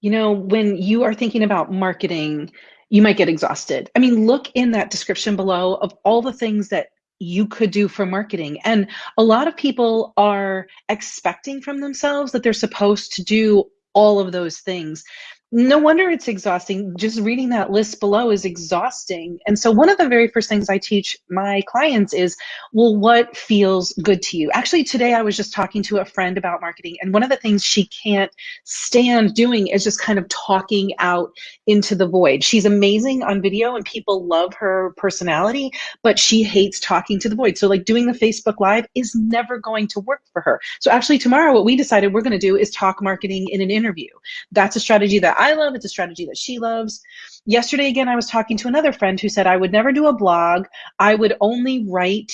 You know, when you are thinking about marketing, you might get exhausted. I mean, look in that description below of all the things that you could do for marketing. And a lot of people are expecting from themselves that they're supposed to do all of those things no wonder it's exhausting. Just reading that list below is exhausting. And so, one of the very first things I teach my clients is well, what feels good to you? Actually, today I was just talking to a friend about marketing, and one of the things she can't stand doing is just kind of talking out into the void. She's amazing on video, and people love her personality, but she hates talking to the void. So, like doing the Facebook Live is never going to work for her. So, actually, tomorrow, what we decided we're going to do is talk marketing in an interview. That's a strategy that I love. It's a strategy that she loves. Yesterday, again, I was talking to another friend who said I would never do a blog. I would only write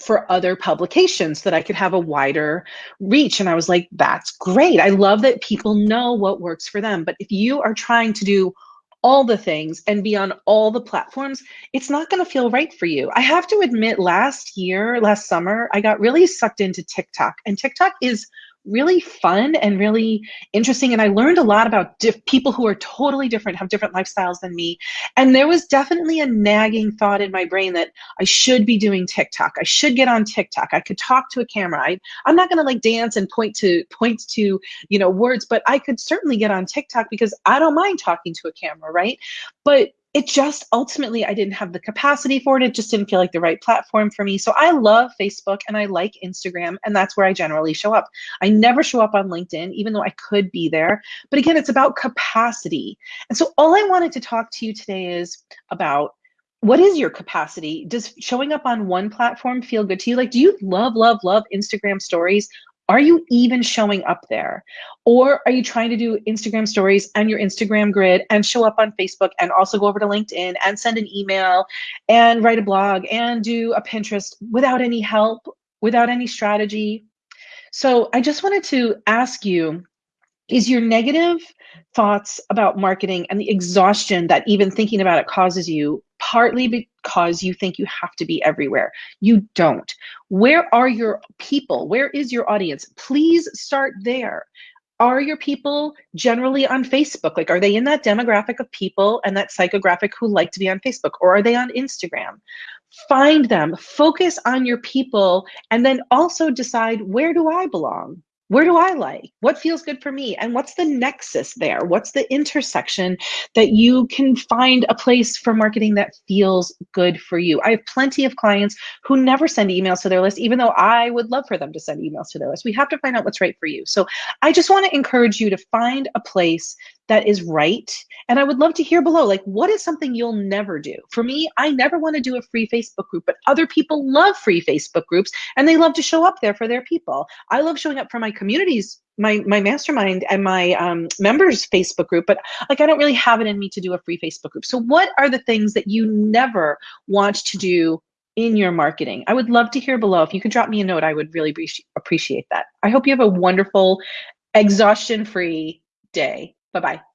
for other publications so that I could have a wider reach. And I was like, that's great. I love that people know what works for them. But if you are trying to do all the things and be on all the platforms, it's not going to feel right for you. I have to admit, last year, last summer, I got really sucked into TikTok, and TikTok is really fun and really interesting. And I learned a lot about people who are totally different, have different lifestyles than me. And there was definitely a nagging thought in my brain that I should be doing TikTok. I should get on TikTok. I could talk to a camera. I, I'm not going to like dance and point to point to you know words, but I could certainly get on TikTok because I don't mind talking to a camera, right? But it just ultimately I didn't have the capacity for it. It just didn't feel like the right platform for me. So I love Facebook and I like Instagram, and that's where I generally show up. I never show up on LinkedIn, even though I could be there. But again, it's about capacity. And so all I wanted to talk to you today is about what is your capacity? Does showing up on one platform feel good to you? Like, do you love, love, love Instagram stories? Are you even showing up there? Or are you trying to do Instagram stories and your Instagram grid and show up on Facebook and also go over to LinkedIn and send an email and write a blog and do a Pinterest without any help, without any strategy? So I just wanted to ask you is your negative thoughts about marketing and the exhaustion that even thinking about it causes you partly because you think you have to be everywhere. You don't. Where are your people? Where is your audience? Please start there. Are your people generally on Facebook? Like, are they in that demographic of people and that psychographic who like to be on Facebook? Or are they on Instagram? Find them, focus on your people, and then also decide where do I belong? Where do I like? What feels good for me? And what's the nexus there? What's the intersection that you can find a place for marketing that feels good for you? I have plenty of clients who never send emails to their list, even though I would love for them to send emails to their list. We have to find out what's right for you. So I just want to encourage you to find a place that is right. And I would love to hear below, like, what is something you'll never do? For me, I never want to do a free Facebook group, but other people love free Facebook groups and they love to show up there for their people. I love showing up for my communities my my mastermind and my um, members facebook group but like i don't really have it in me to do a free facebook group. So what are the things that you never want to do in your marketing? I would love to hear below. If you could drop me a note i would really appreciate that. I hope you have a wonderful exhaustion free day. Bye bye.